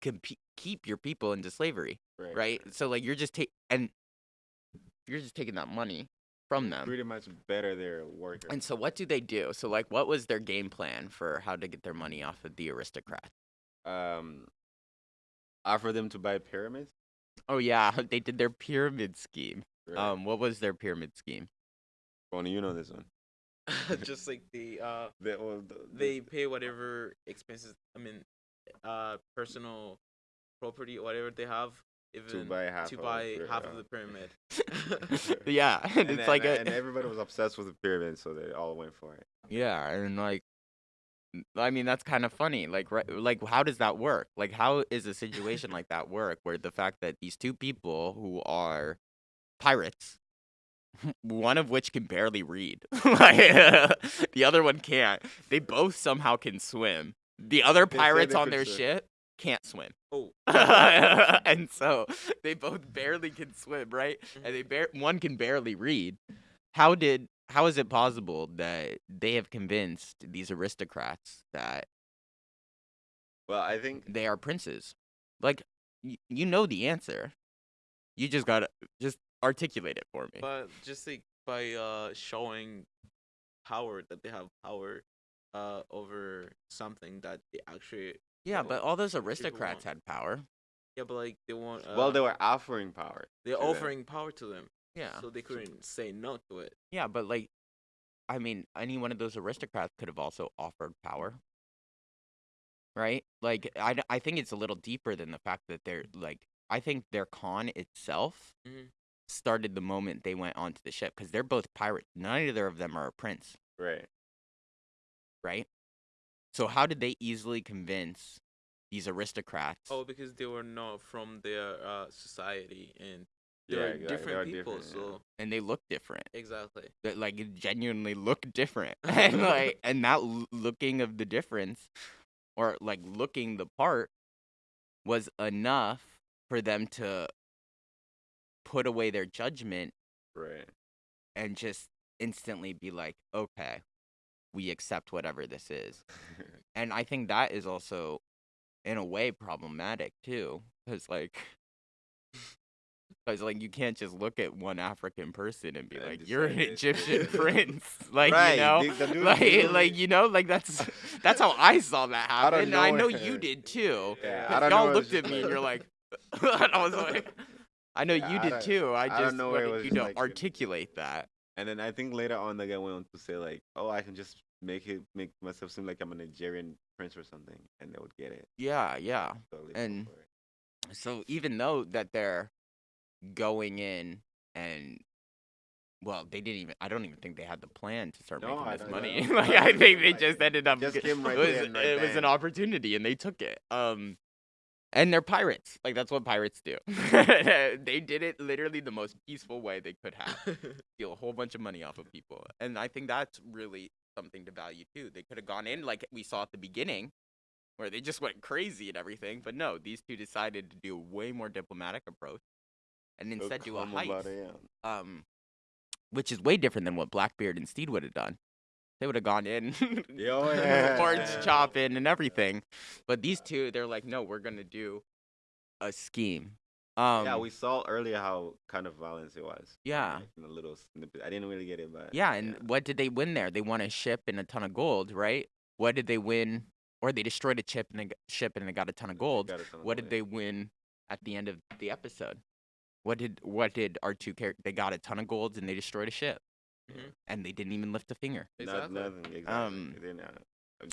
compe- keep your people into slavery right so like you're just taking and you're just taking that money from them Pretty much better their workers. and so what do they do so like what was their game plan for how to get their money off of the aristocrats um, offer them to buy pyramids. oh yeah they did their pyramid scheme Right. um what was their pyramid scheme Bonnie, you know this one. Just like the uh, They, well, the, they pay whatever expenses. I mean, uh, personal property, whatever they have, even to buy half. to of buy the half of the pyramid. yeah and, And, it's like and, a and everybody was obsessed with the pyramid, so they all went for it. Yeah, and like, I mean, that's kind of funny. Like, right, like, how does that work? Like, how is a situation like that work, where the fact that these two people who are pirates, one of which can barely read, like, the other one can't. They both somehow can swim. The other They pirates on their swim. ship can't swim. oh, and so they both barely can swim, right? And they bar- one can barely read. How did how is it possible that they have convinced these aristocrats that Well, I think they are princes? Like y- you know the answer. You just got to just articulate it for me. but just like by uh showing power that they have power uh over something that they actually yeah, but all those aristocrats had power. yeah, but like they want. Uh, well, they were offering power. they're to them. offering power to them, Yeah. so they couldn't say no to it. Yeah, but like I mean, any one of those aristocrats could have also offered power. Right? Like I, I think it's a little deeper than the fact that they're like I think their con itself Mhm. started the moment they went onto the ship because they're both pirates. Neither of them are a prince. Right. right? So how did they easily convince these aristocrats? Oh, because they were not from their uh, society and they're exactly. Different are people. different, yeah. So and they look different. exactly. That like genuinely look different, and like and that looking of the difference, or like looking the part, was enough for them to put away their judgment Right. and just instantly be like, okay, we accept whatever this is. And I think that is also, in a way, problematic too, because like, because like you can't just look at one African person and be And like, you're an Egyptian prince, like Right, you know, the- the dude- like dude- like you know, like that's that's how I saw that happen. and I know nowhere. you did too. Yeah, 'cause out of y'all looked at me and you're like, and I was like, I know Yeah, you out did too. I just nowhere, it wanted you to like- articulate that. And then I think later on the guy went on to say like, "Oh, I can just make it make myself seem like I'm a Nigerian prince or something," and they would get it. Yeah, yeah. Totally And- So even though that they're going in and well, they didn't even. I don't even think they had the plan to start No, making this money. like I think they just ended up. just came right it was, right it was an opportunity, and they took it. Um, and they're pirates. Like that's what pirates do. they did it literally the most peaceful way they could have. Steal a whole bunch of money off of people, and I think that's really something to value too. They could have gone in like we saw at the beginning, where they just went crazy and everything. But no, these two decided to do a way more diplomatic approach, and instead do a heist um, which is way different than what Blackbeard and Stede would have done. They would have gone in, oh, yeah. orange chopping and everything. But these two, they're like, no, we're gonna do a scheme. Um, yeah, we saw earlier how kind of violence it was. Yeah. like, in a little snippet. I didn't really get it, but yeah, and what did they win there? They won a ship and a ton of gold, right? What did they win? Or they destroyed a chip and a g- ship and they got a ton of gold. ton of What gold, did they win at the end of the episode? What did what did our two characters? They got a ton of golds and they destroyed a ship, Mhm. and they didn't even lift a finger. Not- nothing. Exactly. Um, They didn't, uh,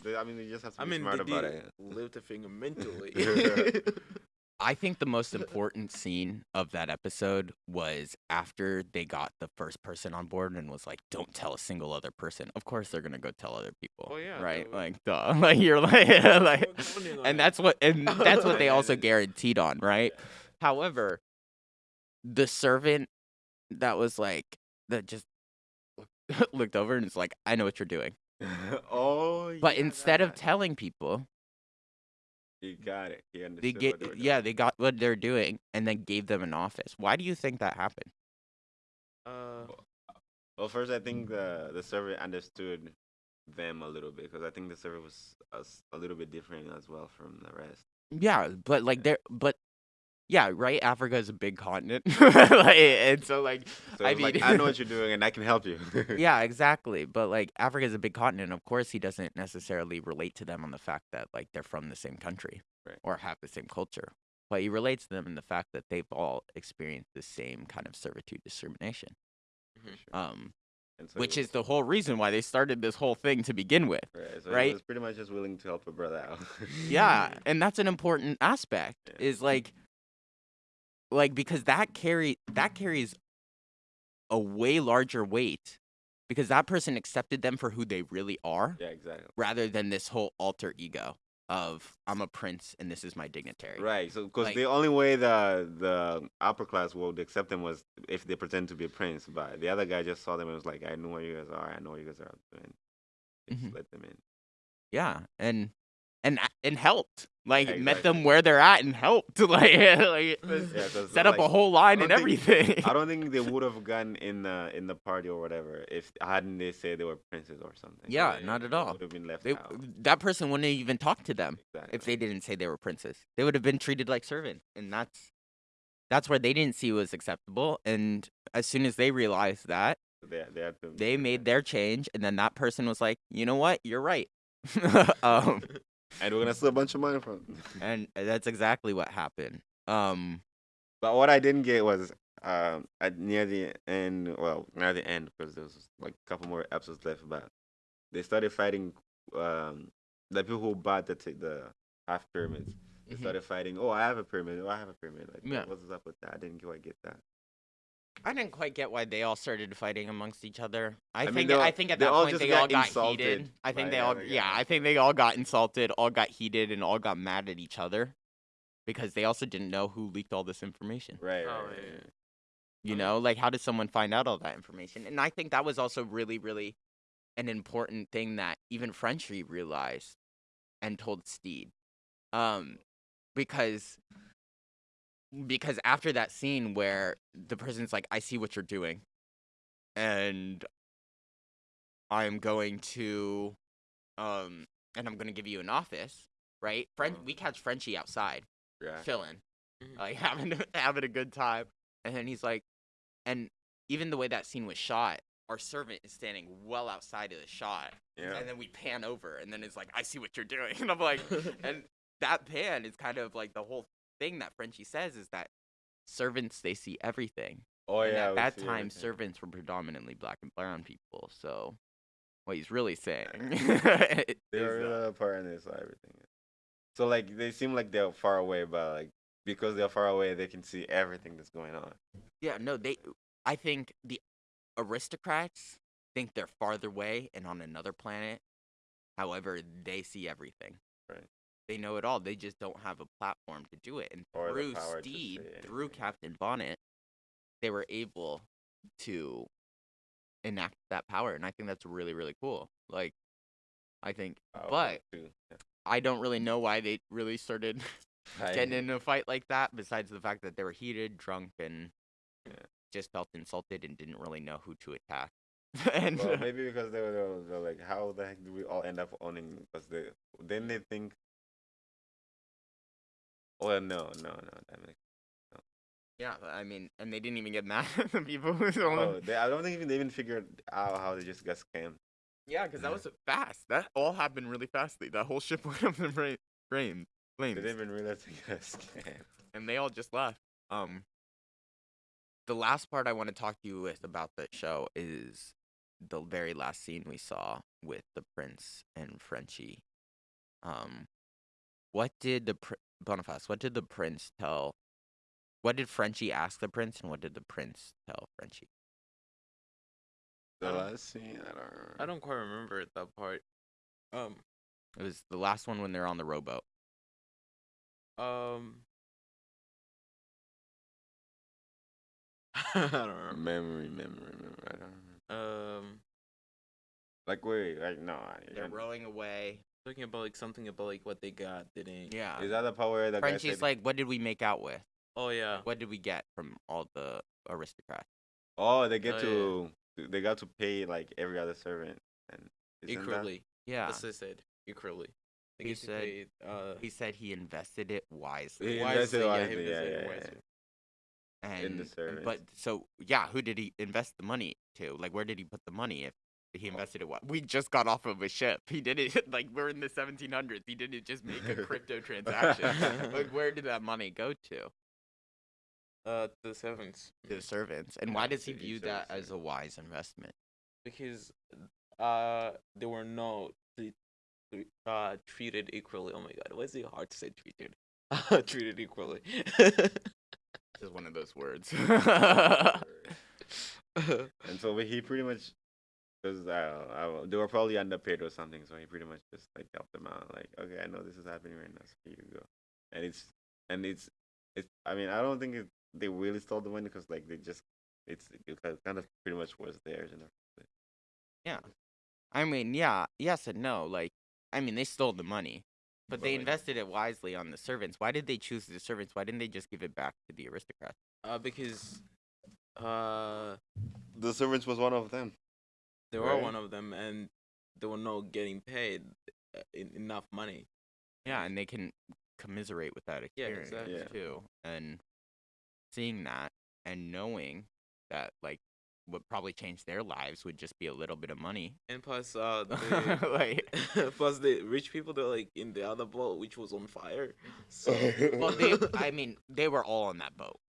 they- I mean, they just have to I be mean, smart they about did it. lift a finger mentally. I think the most important scene of that episode was after they got the first person on board and was like, "Don't tell a single other person." Of course, they're gonna go tell other people. Oh, yeah, right? would. Like, duh. Like you're like, like, We're counting on and that's what, and that's what they also guaranteed on, right? However, the servant that was like that just looked over and is like, "I know what you're doing," oh, but yeah, instead of telling people, he got it. He understood they what get they were yeah, they got what they're doing and then gave them an office. Why do you think that happened? Uh, Well, first, I think the the server understood them a little bit because I think the server was a little bit different as well from the rest. Yeah, but like there, but yeah, right. Africa is a big continent, like, and so like So I like, mean- I know what you're doing and I can help you. yeah, exactly. But like Africa is a big continent. Of course, he doesn't necessarily relate to them on the fact that like they're from the same country Right. or have the same culture. But he relates to them in the fact that they've all experienced the same kind of servitude discrimination. For sure. Um, And so which he is the whole reason why they started this whole thing to begin with. right. So right? He was pretty much just willing to help a brother out. Yeah, and that's an important aspect. Yeah. Is like, like because that carry that carries a way larger weight because that person accepted them for who they really are yeah, exactly. rather than this whole alter ego of I'm a prince and this is my dignitary. Right. So, because Like- the only way the the upper class would accept them was if they pretend to be a prince. But the other guy just saw them and was like, "I know what you guys are. I know what you guys are doing. Just Mhm. let them in." Yeah, and and and helped. Like Yeah, met them where they're at and helped. like, like Yeah, set up a whole line and think- everything. I don't think they would have gotten in the in the party or whatever if hadn't they said they were princes or something. Yeah, Yeah, not at all. would have been left They, out. that person wouldn't even talk to them. Exactly. if they didn't say they were princes. They would have been treated like servants, and that's that's where they didn't see was acceptable. And as soon as they realized that, they, they, had to they made their change, and then that person was like, "You know what? You're right." um, and we're gonna steal a bunch of money from. them. and that's exactly what happened. Um, But what I didn't get was um at near the end. Well, near the end because there was like a couple more episodes left. But they started fighting um the people who bought the t- the half pyramids. They Mhm. started fighting. Oh, I have a pyramid. Oh, I have a pyramid. Like, Yeah. what's up with that? I didn't quite get that. I didn't quite get why they all started fighting amongst each other. I, I think they all- I think at that point they got all got insulted heated. I think they all yeah, guy. I think they all got insulted, all got heated, and all got mad at each other because they also didn't know who leaked all this information. Right. Oh, right, yeah, right, yeah. You know, like how did someone find out all that information? And I think that was also really, really an important thing that even Frenchie realized and told Stede. Um, because because after that scene where the person's like, I see what you're doing, and I'm going to um and I'm gonna give you an office, right? French we catch Frenchie outside Yeah. chilling, Mhm. like having having a good time. And then he's like, and even the way that scene was shot, our servant is standing well outside of the shot, Yeah. and then we pan over, and then it's like, I see what you're doing, and I'm like, and that pan is kind of like the whole thing that Frenchie says is that servants they see everything. Oh and yeah. at that time, everything. servants were predominantly black and brown people. So, what he's really saying They is, were uh, a part in this, everything. So like they seem like they're far away, but like because they're far away, they can see everything that's going on. Yeah, no, they. I think the aristocrats think they're farther away and on another planet. However, they see everything. They know it all. They just don't have a platform to do it. And Or through Stede, through. Captain Bonnet, they were able to enact that power, and I think that's really, really cool. Like, I think, Powerful but. Yeah. I don't really know why they really started getting I- in a fight like that. Besides the fact that they were heated, drunk, and Yeah. just felt insulted and didn't really know who to attack. and well, maybe because they were, they were- they were like, how the heck do we all end up owning? Because they then they think. Well, no, no, no. That makes. yeah, but I mean, and they didn't even get mad at the people who Oh, they, I don't think even they even figured out how they just got scammed. Yeah, because that was fast. That all happened really fastly. That whole ship went up in fra- frame, They didn't even realize they got scammed. and they all just left. Um, the last part I want to talk to you with about the show is the very last scene we saw with the prince and Frenchie. Um, what did the pr- Boniface? What did the prince tell? What did Frenchie ask the prince, and what did the prince tell Frenchie? The I don't- last scene, I don't remember. I don't quite remember that part. Um, It was the last one when they're on the rowboat. um, I don't remember. Memory, memory, memory. I don't remember. Um, Like wait, like no. I- They're I- rowing away. Talking about like something about like what they got, didn't? Yeah. Is that the part where the guy Frenchie's said, like, what did we make out with? Oh yeah. What did we get from all the aristocrats? Oh, they get Oh, to they got to pay like every other servant and isn't that- Equally. Yeah. That's what I said. Equally. They He get to said- pay, uh, He said he invested it wisely. He wisely, invested yeah, wisely, he yeah, invested yeah, it yeah. wisely. And, in the and- servants. But so yeah, who did he invest the money to? Like, where did he put the money? If he invested it, what? We just got off of a ship. He did it like we're in the 1700s. He didn't just make a crypto transaction. like, where did that money go to? Uh, the servants. To the servants. And why does he view that as a wise investment? because uh they were not uh treated equally. Oh my god, why is it hard to say treated? treated equally. Just one of those words. and so he pretty much because I, don't I don't- they were probably underpaid or something, so he pretty much just like helped them out. Like, okay, I know this is happening right now, so here you go. And it's and it's it's. I mean, I don't think it, they really stole the money because like they just it's it kind of pretty much was theirs. You know? Yeah. I mean, yeah, yes and no. Like, I mean, they stole the money, but But, they like- invested it wisely on the servants. Why did they choose the servants? Why didn't they just give it back to the aristocrats? uh, because uh The servants was one of them. They were Right. one of them, and they were not getting paid uh, enough money. Yeah, and they can commiserate with that Yeah, experience exactly. Too. And seeing that and knowing that, like, what probably changed their lives would just be a little bit of money. And plus, uh, the, like, plus the rich people they're like in the other boat, which was on fire. So well, they, I mean, they were all on that boat.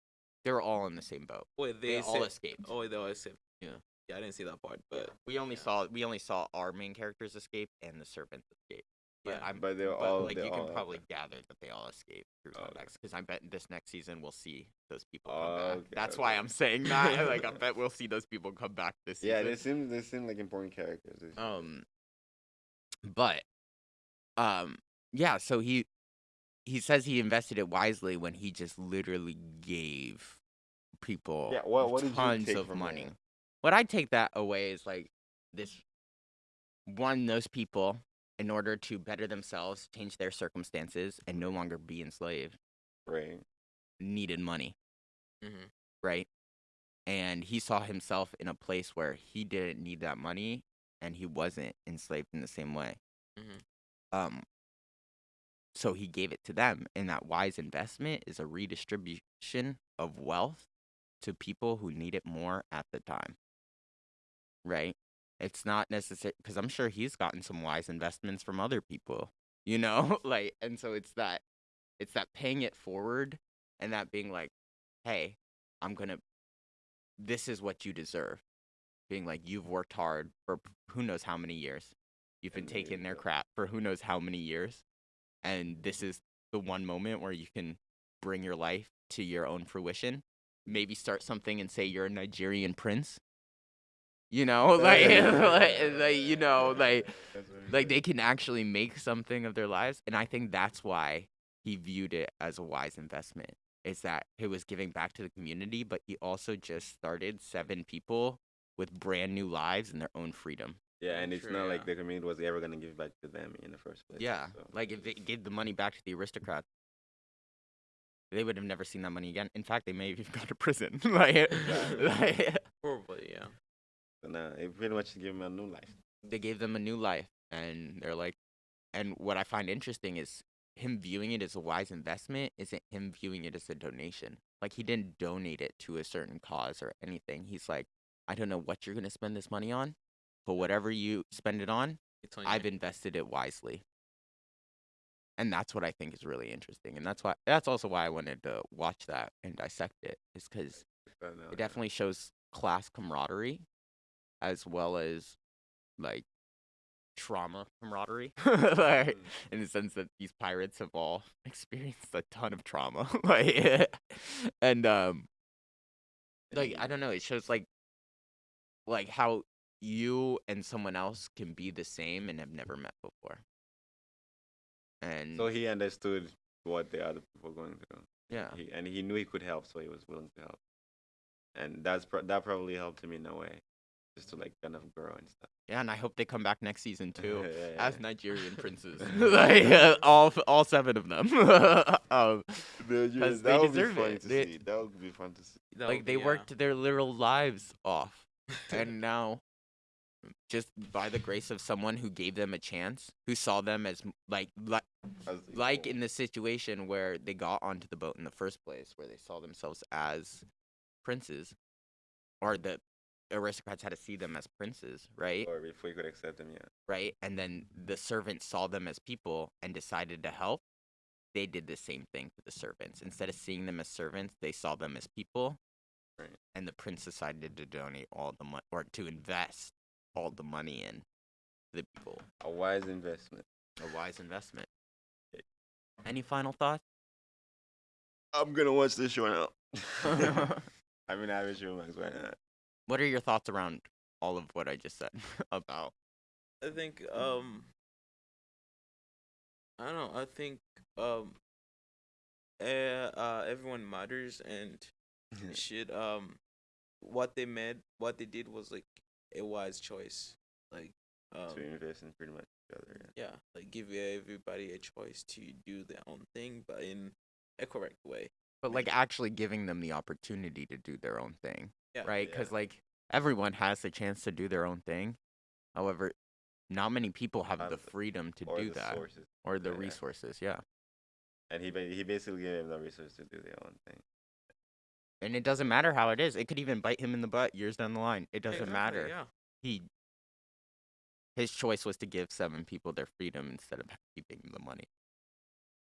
They were all in the same boat. wait, They, they, all escaped. Oh, wait, they all escaped. Yeah. Yeah, I didn't see that part, but We only saw we only saw our main characters escape and the servants escape. But Yeah. I'm But they're but, all like they're you can probably gather that they all escape through Oh, okay. next because I bet this next season we'll see those people Oh, come back. okay, That's why. I'm saying that. like I bet we'll see those people come back this Yeah, season. Yeah, they seem they seem like important characters. Um, but, um, yeah. So he he says he invested it wisely when he just literally gave people Yeah, what- what did you tons take of money. that? What I take that away is like this one those people in order to better themselves, change their circumstances, and no longer be enslaved, right. needed money, Mhm. right? And he saw himself in a place where he didn't need that money and he wasn't enslaved in the same way. Mhm. Um so he gave it to them and that wise investment is a redistribution of wealth to people who need it more at the time. Right? It's not necessary because I'm sure he's gotten some wise investments from other people, you know? like and so it's that it's that paying it forward and that being like, hey, I'm gonna this is what you deserve. Being like, you've worked hard for who knows how many years. You've been taking their crap for who knows how many years. And this is the one moment where you can bring your life to your own fruition. Maybe start something and say you're a Nigerian prince. You know, like, like, like you know, like That's what he like they can actually make something of their lives and i think that's why he viewed it as a wise investment is that he was giving back to the community but he also just started seven people with brand new lives and their own freedom Yeah, and it's Sure, not yeah. like the community was ever gonna give back to them in the first place. yeah so. like if they gave the money back to the aristocrats they would have never seen that money again in fact they may have even gone to prison like, Exactly. like, Probably, yeah. So now it pretty much gave them a new life. they gave them a new life and they're like and what i find interesting is him viewing it as a wise investment isn't him viewing it as a donation. Like he didn't donate it to a certain cause or anything. He's like i don't know what you're going to spend this money on but whatever you spend it on It's on i've invested it wisely. And that's what i think is really interesting and that's why that's also why i wanted to watch that and dissect it is because uh, it definitely shows class camaraderie as well as like trauma camaraderie like, Mm. in the sense that these pirates have all experienced a ton of trauma like and um like i don't know it shows like like how you and someone else can be the same and have never met before and So he understood what the other people were going through. yeah He, and he knew he could help, so he was willing to help. And that's pro- that probably helped him in a way, just to like kind of grow and stuff. yeah and i hope they come back next season too Yeah, yeah, as yeah. Nigerian princes, like uh, all all seven of them. um, The- that they would be fun it. to They- see. That would be fun to see. That like would they be, worked their literal lives off, and now, just by the grace of someone who gave them a chance, who saw them as like like As like in the situation where they got onto the boat in the first place, where they saw themselves as princes, or the aristocrats had to see them as princes, right? or before you could accept them, yeah. right? And then the servants saw them as people and decided to help. They did the same thing to the servants. Instead of seeing them as servants, they saw them as people. Right. And the prince decided to donate all the money or to invest all the money in the people. A wise investment. A wise investment. Any final thoughts? I'm gonna watch this show now. I mean, I have HBO Max. Why not? What are your thoughts around all of what I just said about? I think um I don't know, I think um eh, uh everyone matters and should um what they made what they did was like a wise choice. Like um to invest in pretty much each other. Yeah. yeah, like give everybody a choice to do their own thing but in a correct way. But like actually giving them the opportunity to do their own thing. Yeah. right? Yeah. Because like everyone has the chance to do their own thing. However, not many people have the freedom to do that sources. or the yeah. resources. Yeah, And he he basically gave him the resources to do their own thing. and it doesn't matter how it is. It could even bite him in the butt years down the line. It doesn't Exactly, matter. Yeah. He his choice was to give seven people their freedom instead of keeping the money.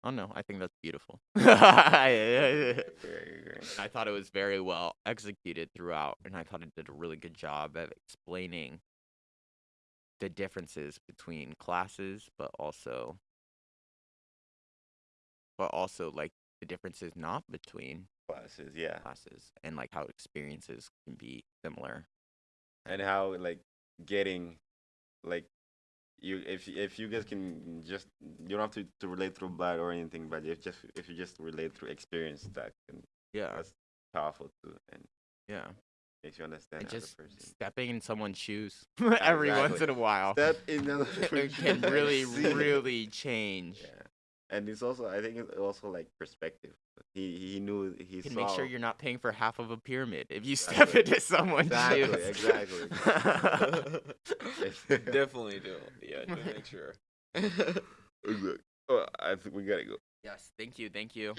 Oh no, I think that's beautiful. I Very agree. I thought it was very well executed throughout, and I thought it did a really good job of explaining the differences between classes, but also but also like the differences not between classes, yeah, classes and like how experiences can be similar. and how like getting like you if if you guys can just you don't have to, to relate through blood or anything, but if just if you just relate through experience, that can Yeah, that's powerful too, and yeah. makes you understand And just stepping in someone's shoes every once in a while. Step in the it can really, really change. Yeah, and it's also I think it's also like perspective. He he knew he You can saw make sure you're not paying for half of a pyramid if you Exactly. step into someone's exactly shoes. exactly. exactly. Definitely do. Yeah, to make sure. Oh, I think we gotta go. yes, thank you, thank you.